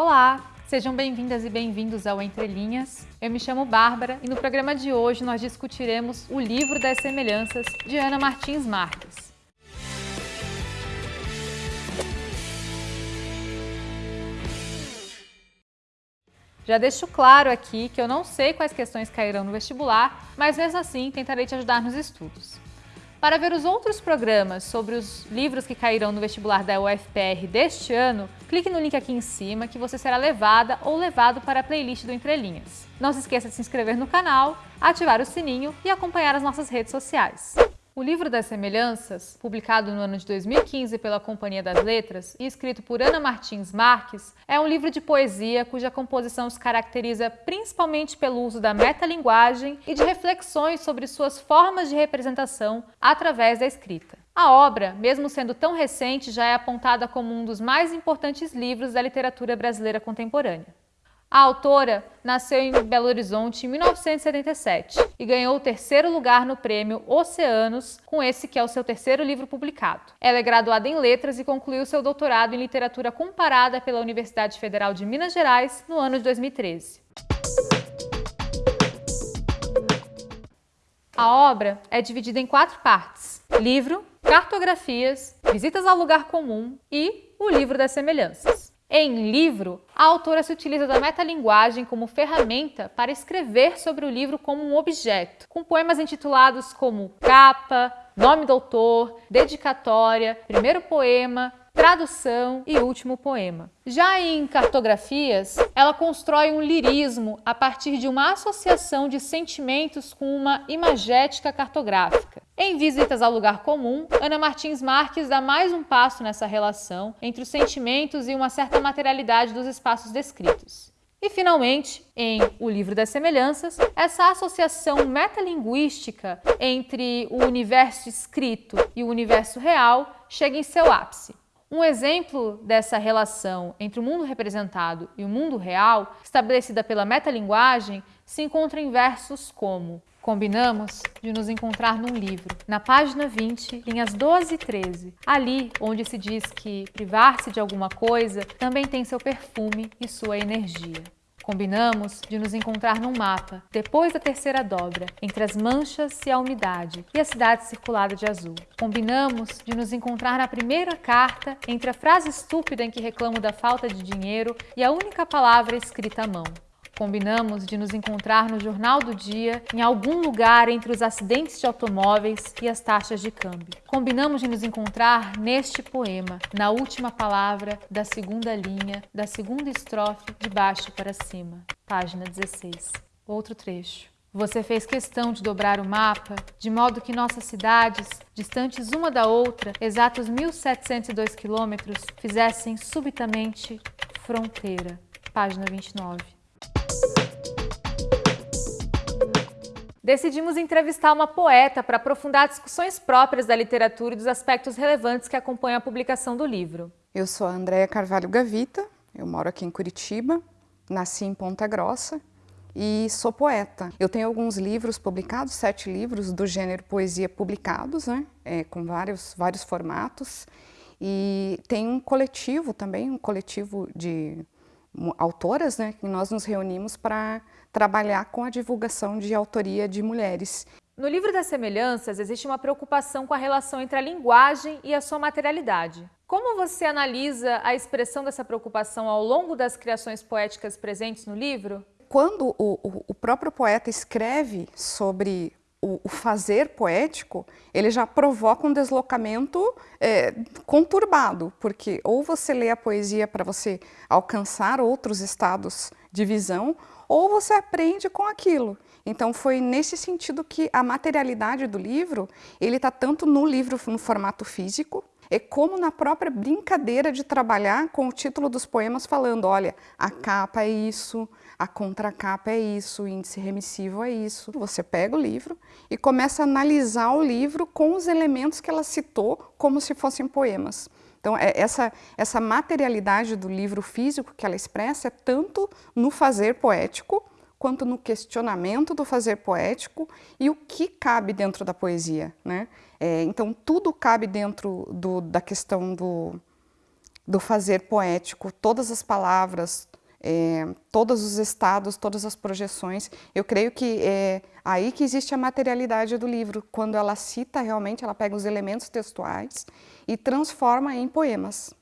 Olá, sejam bem-vindas e bem-vindos ao Entre Linhas. Eu me chamo Bárbara e no programa de hoje nós discutiremos o livro das semelhanças de Ana Martins Marques. Já deixo claro aqui que eu não sei quais questões cairão no vestibular, mas mesmo assim tentarei te ajudar nos estudos. Para ver os outros programas sobre os livros que cairão no vestibular da UFPR deste ano, clique no link aqui em cima que você será levada ou levado para a playlist do Entre Linhas. Não se esqueça de se inscrever no canal, ativar o sininho e acompanhar as nossas redes sociais. O livro das semelhanças, publicado no ano de 2015 pela Companhia das Letras e escrito por Ana Martins Marques, é um livro de poesia cuja composição se caracteriza principalmente pelo uso da metalinguagem e de reflexões sobre suas formas de representação através da escrita. A obra, mesmo sendo tão recente, já é apontada como um dos mais importantes livros da literatura brasileira contemporânea. A autora nasceu em Belo Horizonte em 1977 e ganhou o terceiro lugar no prêmio Oceanos, com esse que é o seu terceiro livro publicado. Ela é graduada em Letras e concluiu seu doutorado em Literatura Comparada pela Universidade Federal de Minas Gerais no ano de 2013. A obra é dividida em quatro partes: livro, cartografias, visitas ao lugar comum e o livro das semelhanças. Em livro, a autora se utiliza da metalinguagem como ferramenta para escrever sobre o livro como um objeto, com poemas intitulados como capa, nome do autor, dedicatória, primeiro poema, tradução e último poema. Já em cartografias, ela constrói um lirismo a partir de uma associação de sentimentos com uma imagética cartográfica. Em Visitas ao Lugar Comum, Ana Martins Marques dá mais um passo nessa relação entre os sentimentos e uma certa materialidade dos espaços descritos. E, finalmente, em O Livro das Semelhanças, essa associação metalinguística entre o universo escrito e o universo real chega em seu ápice. Um exemplo dessa relação entre o mundo representado e o mundo real, estabelecida pela metalinguagem, se encontra em versos como Combinamos de nos encontrar num livro, na página 20, linhas 12 e 13, ali onde se diz que privar-se de alguma coisa também tem seu perfume e sua energia. Combinamos de nos encontrar num mapa, depois da terceira dobra, entre as manchas e a umidade, e a cidade circulada de azul. Combinamos de nos encontrar na primeira carta, entre a frase estúpida em que reclamo da falta de dinheiro e a única palavra escrita à mão. Combinamos de nos encontrar no Jornal do Dia, em algum lugar entre os acidentes de automóveis e as taxas de câmbio. Combinamos de nos encontrar neste poema, na última palavra da segunda linha, da segunda estrofe, de baixo para cima. Página 16. Outro trecho. Você fez questão de dobrar o mapa, de modo que nossas cidades, distantes uma da outra, exatos 1.702 quilômetros, fizessem subitamente fronteira. Página 29. Decidimos entrevistar uma poeta para aprofundar discussões próprias da literatura e dos aspectos relevantes que acompanham a publicação do livro. Eu sou a Andréa Carvalho Gavita, eu moro aqui em Curitiba, nasci em Ponta Grossa e sou poeta. Eu tenho alguns livros publicados, sete livros do gênero poesia publicados, né, é, com vários, vários formatos. E tem um coletivo também, um coletivo de autoras, né, que nós nos reunimos para trabalhar com a divulgação de autoria de mulheres. No livro das semelhanças, existe uma preocupação com a relação entre a linguagem e a sua materialidade. Como você analisa a expressão dessa preocupação ao longo das criações poéticas presentes no livro? Quando o, o próprio poeta escreve sobre o, o, fazer poético, ele já provoca um deslocamento é, conturbado, porque ou você lê a poesia para você alcançar outros estados de visão, ou você aprende com aquilo. Então foi nesse sentido que a materialidade do livro, ele está tanto no livro no formato físico, é como na própria brincadeira de trabalhar com o título dos poemas falando, olha, a capa é isso, a contracapa é isso, o índice remissivo é isso. Você pega o livro e começa a analisar o livro com os elementos que ela citou como se fossem poemas. Então, é, essa, essa materialidade do livro físico que ela expressa é tanto no fazer poético, quanto no questionamento do fazer poético e o que cabe dentro da poesia. Né? É, então, tudo cabe dentro do, da questão do, do fazer poético, todas as palavras, é, todos os estados, todas as projeções. Eu creio que é aí que existe a materialidade do livro, quando ela cita realmente, ela pega os elementos textuais e transforma em poemas.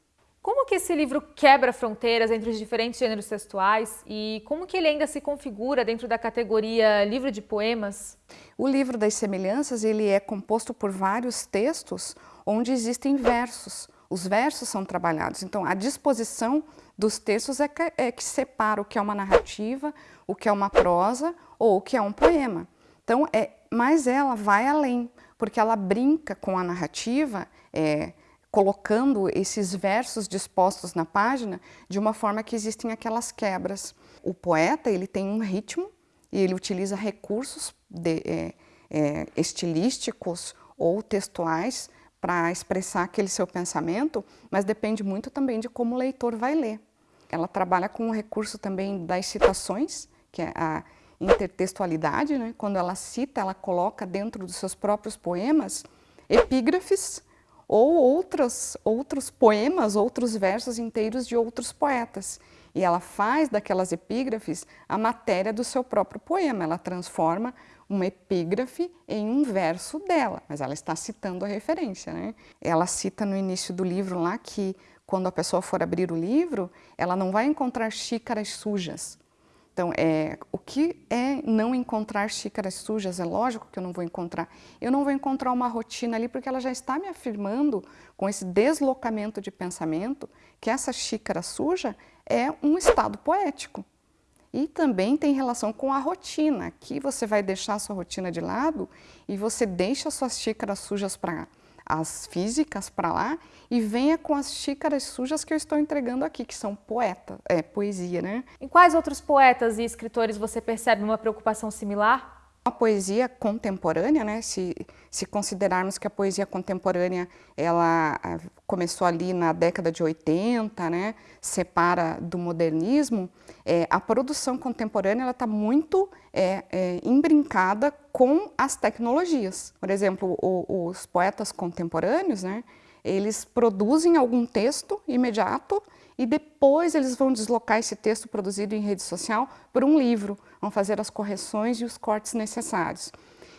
Como que esse livro quebra fronteiras entre os diferentes gêneros textuais e como que ele ainda se configura dentro da categoria livro de poemas? O livro das semelhanças ele é composto por vários textos onde existem versos. Os versos são trabalhados, então a disposição dos textos é que, é que separa o que é uma narrativa, o que é uma prosa ou o que é um poema. Então, é, mas ela vai além, porque ela brinca com a narrativa, é, colocando esses versos dispostos na página de uma forma que existem aquelas quebras. O poeta ele tem um ritmo e ele utiliza recursos de, é, é, estilísticos ou textuais para expressar aquele seu pensamento, mas depende muito também de como o leitor vai ler. Ela trabalha com o recurso também das citações, que é a intertextualidade, né? quando ela cita, ela coloca dentro dos seus próprios poemas epígrafes ou outros, outros poemas, outros versos inteiros de outros poetas. E ela faz daquelas epígrafes a matéria do seu próprio poema, ela transforma uma epígrafe em um verso dela, mas ela está citando a referência. Né? Ela cita no início do livro lá que quando a pessoa for abrir o livro, ela não vai encontrar xícaras sujas, então, é, o que é não encontrar xícaras sujas? É lógico que eu não vou encontrar. Eu não vou encontrar uma rotina ali porque ela já está me afirmando com esse deslocamento de pensamento que essa xícara suja é um estado poético. E também tem relação com a rotina. Aqui você vai deixar a sua rotina de lado e você deixa suas xícaras sujas para as físicas para lá e venha com as xícaras sujas que eu estou entregando aqui, que são poeta, é, poesia, né? Em quais outros poetas e escritores você percebe uma preocupação similar? A poesia contemporânea, né, se, se considerarmos que a poesia contemporânea ela ah, começou ali na década de 80, né, separa do modernismo, é, a produção contemporânea está muito é, é, embrincada com as tecnologias. Por exemplo, o, os poetas contemporâneos, né, eles produzem algum texto imediato e depois eles vão deslocar esse texto produzido em rede social para um livro, vão fazer as correções e os cortes necessários.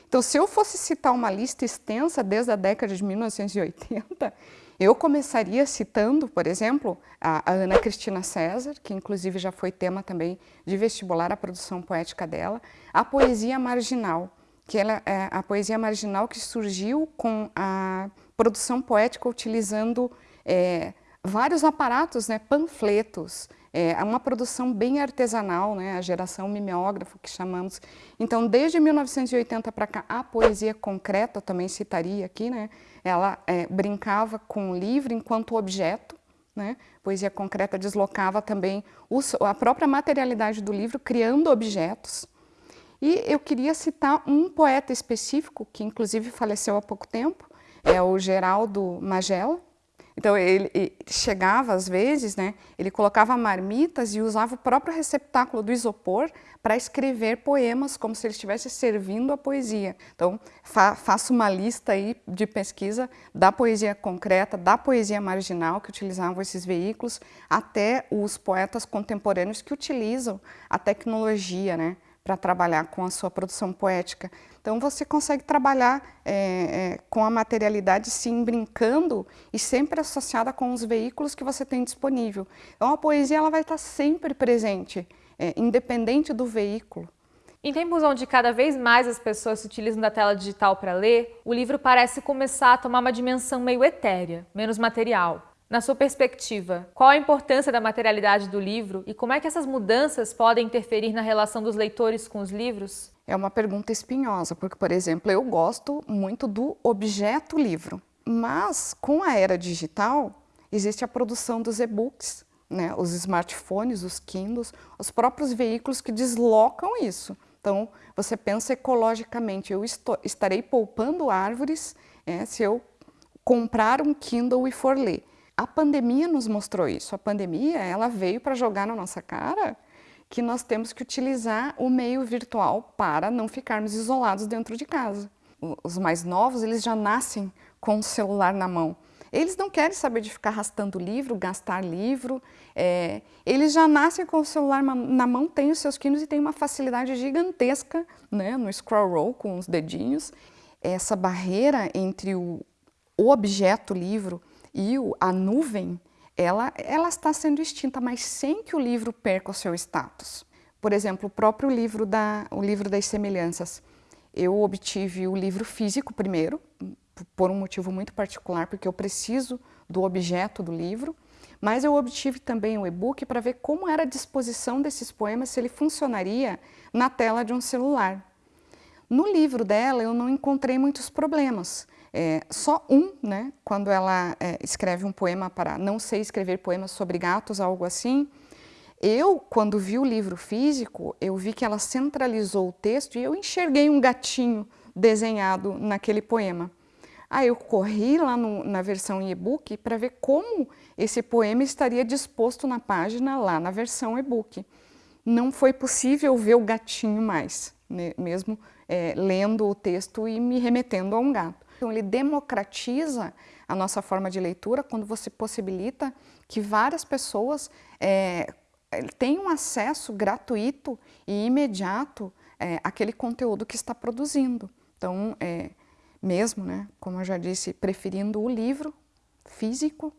Então, se eu fosse citar uma lista extensa desde a década de 1980, eu começaria citando, por exemplo, a, Ana Cristina César, que inclusive já foi tema também de vestibular a produção poética dela, a poesia marginal, que ela é a poesia marginal que surgiu com a produção poética utilizando é, vários aparatos, né, panfletos, é uma produção bem artesanal, né, a geração mimeógrafo que chamamos. Então, desde 1980 para cá, a poesia concreta, também citaria aqui, né, ela é, brincava com o livro enquanto objeto, né, poesia concreta deslocava também a própria materialidade do livro, criando objetos. E eu queria citar um poeta específico, que inclusive faleceu há pouco tempo, é o Geraldo Magela, então ele, ele, chegava às vezes, né, ele colocava marmitas e usava o próprio receptáculo do isopor para escrever poemas como se ele estivesse servindo a poesia. Então fa faço uma lista aí de pesquisa da poesia concreta, da poesia marginal que utilizavam esses veículos, até os poetas contemporâneos que utilizam a tecnologia, né, para trabalhar com a sua produção poética. Então você consegue trabalhar é, é, com a materialidade sim brincando e sempre associada com os veículos que você tem disponível. Então a poesia ela vai estar sempre presente, é, independente do veículo. Em tempos onde cada vez mais as pessoas se utilizam da tela digital para ler, o livro parece começar a tomar uma dimensão meio etérea, menos material. Na sua perspectiva, qual a importância da materialidade do livro e como é que essas mudanças podem interferir na relação dos leitores com os livros? É uma pergunta espinhosa, porque, por exemplo, eu gosto muito do objeto livro, mas com a era digital existe a produção dos e-books, né? os smartphones, os Kindles, os próprios veículos que deslocam isso. Então, você pensa ecologicamente, eu estou, estarei poupando árvores é, se eu comprar um Kindle e for ler. A pandemia nos mostrou isso. A pandemia, ela veio para jogar na nossa cara que nós temos que utilizar o meio virtual para não ficarmos isolados dentro de casa. Os mais novos, eles já nascem com o celular na mão. Eles não querem saber de ficar arrastando livro, gastar livro. É, eles já nascem com o celular na mão, têm os seus quinos e têm uma facilidade gigantesca né, no scroll roll com os dedinhos. Essa barreira entre o, o objeto livro e a nuvem, ela, ela está sendo extinta, mas sem que o livro perca o seu status. Por exemplo, o próprio livro, da, o livro das semelhanças. Eu obtive o livro físico primeiro, por um motivo muito particular, porque eu preciso do objeto do livro, mas eu obtive também o e-book para ver como era a disposição desses poemas, se ele funcionaria na tela de um celular. No livro dela eu não encontrei muitos problemas, é, só um, né, quando ela é, escreve um poema para não sei escrever poemas sobre gatos, algo assim, eu, quando vi o livro físico, eu vi que ela centralizou o texto e eu enxerguei um gatinho desenhado naquele poema. Aí eu corri lá no, na versão e-book para ver como esse poema estaria disposto na página lá na versão e-book. Não foi possível ver o gatinho mais, né? mesmo é, lendo o texto e me remetendo a um gato. Então ele democratiza a nossa forma de leitura quando você possibilita que várias pessoas é, tenham acesso gratuito e imediato é, àquele conteúdo que está produzindo. Então, é, mesmo, né, como eu já disse, preferindo o livro físico,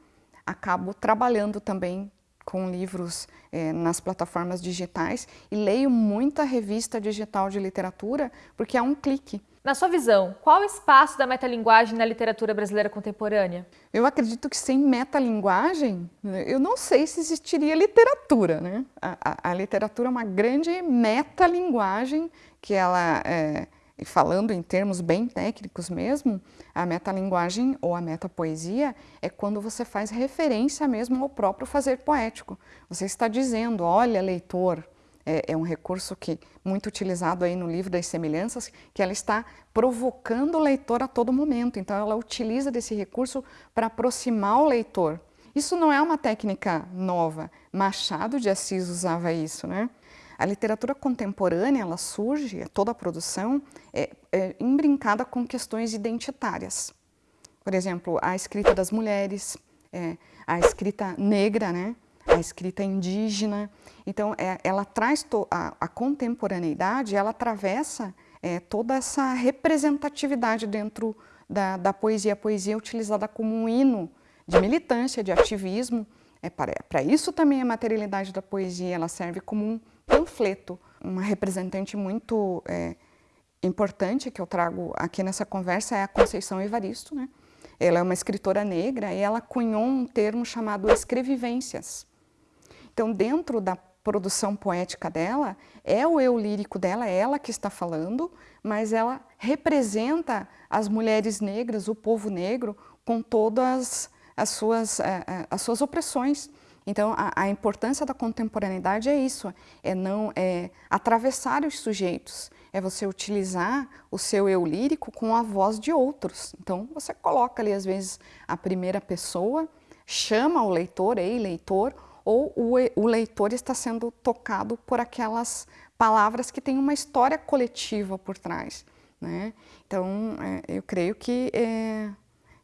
acabo trabalhando também com livros é, nas plataformas digitais e leio muita revista digital de literatura porque é um clique. Na sua visão, qual o espaço da metalinguagem na literatura brasileira contemporânea? Eu acredito que sem metalinguagem, eu não sei se existiria literatura. Né? A, a, a literatura é uma grande metalinguagem que ela é, falando em termos bem técnicos mesmo, a metalinguagem ou a metapoesia é quando você faz referência mesmo ao próprio fazer poético. Você está dizendo, olha leitor, é, é um recurso que muito utilizado aí no livro das semelhanças, que ela está provocando o leitor a todo momento. Então ela utiliza desse recurso para aproximar o leitor. Isso não é uma técnica nova. Machado de Assis usava isso, né? A literatura contemporânea, ela surge, toda a produção, é, é com questões identitárias. Por exemplo, a escrita das mulheres, é, a escrita negra, né? A escrita indígena. Então, é, ela traz a, a, contemporaneidade, ela atravessa é, toda essa representatividade dentro da, da, poesia. A poesia é utilizada como um hino de militância, de ativismo. É para isso também a materialidade da poesia, ela serve como um panfleto. Uma representante muito é, importante que eu trago aqui nessa conversa é a Conceição Evaristo. Né? Ela é uma escritora negra e ela cunhou um termo chamado escrevivências. Então, dentro da produção poética dela, é o eu lírico dela, é ela que está falando, mas ela representa as mulheres negras, o povo negro, com todas as suas, é, é, as suas opressões. Então, a, a, importância da contemporaneidade é isso, é não é atravessar os sujeitos, é você utilizar o seu eu lírico com a voz de outros. Então, você coloca ali, às vezes, a primeira pessoa, chama o leitor, ei, leitor, ou o, leitor está sendo tocado por aquelas palavras que têm uma história coletiva por trás. Né? Então, é, eu creio que é,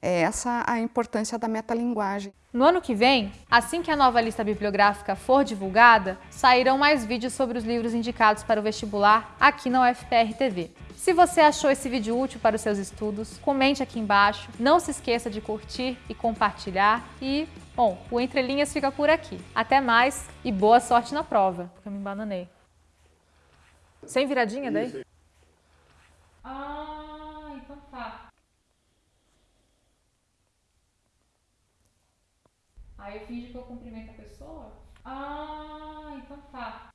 é essa a importância da metalinguagem. No ano que vem, assim que a nova lista bibliográfica for divulgada, sairão mais vídeos sobre os livros indicados para o vestibular aqui na UFPR TV. Se você achou esse vídeo útil para os seus estudos, comente aqui embaixo, não se esqueça de curtir e compartilhar e, bom, o Entre Linhas fica por aqui. Até mais e boa sorte na prova, porque eu me embananei. Sem viradinha daí? Ah, então tá. Aí eu finge que eu cumprimento a pessoa. Ah, então tá.